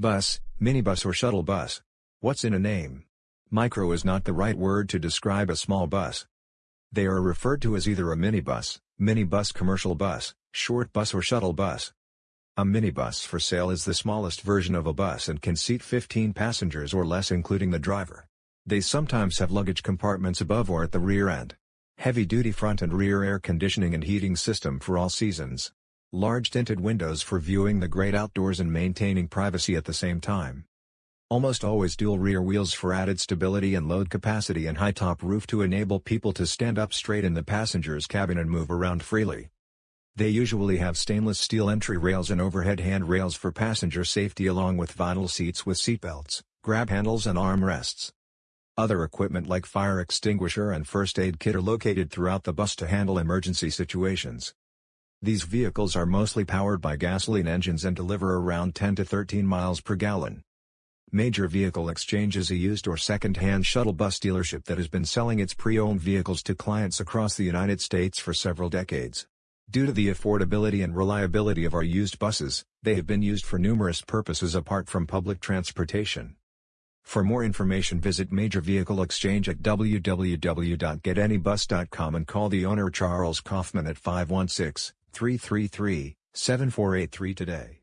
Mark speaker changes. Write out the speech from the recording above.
Speaker 1: Bus, minibus or shuttle bus. What's in a name? Micro is not the right word to describe a small bus. They are referred to as either a minibus, minibus commercial bus, short bus or shuttle bus. A minibus for sale is the smallest version of a bus and can seat 15 passengers or less including the driver. They sometimes have luggage compartments above or at the rear end. Heavy-duty front and rear air conditioning and heating system for all seasons. Large tinted windows for viewing the great outdoors and maintaining privacy at the same time. Almost always dual rear wheels for added stability and load capacity and high top roof to enable people to stand up straight in the passenger's cabin and move around freely. They usually have stainless steel entry rails and overhead handrails for passenger safety along with vinyl seats with seatbelts, grab handles and armrests. Other equipment like fire extinguisher and first aid kit are located throughout the bus to handle emergency situations. These vehicles are mostly powered by gasoline engines and deliver around 10 to 13 miles per gallon. Major Vehicle Exchange is a used or second-hand shuttle bus dealership that has been selling its pre-owned vehicles to clients across the United States for several decades. Due to the affordability and reliability of our used buses, they have been used for numerous purposes apart from public transportation. For more information visit Major Vehicle Exchange at www.getanybus.com and call the owner Charles Kaufman at 516 333 7483 today.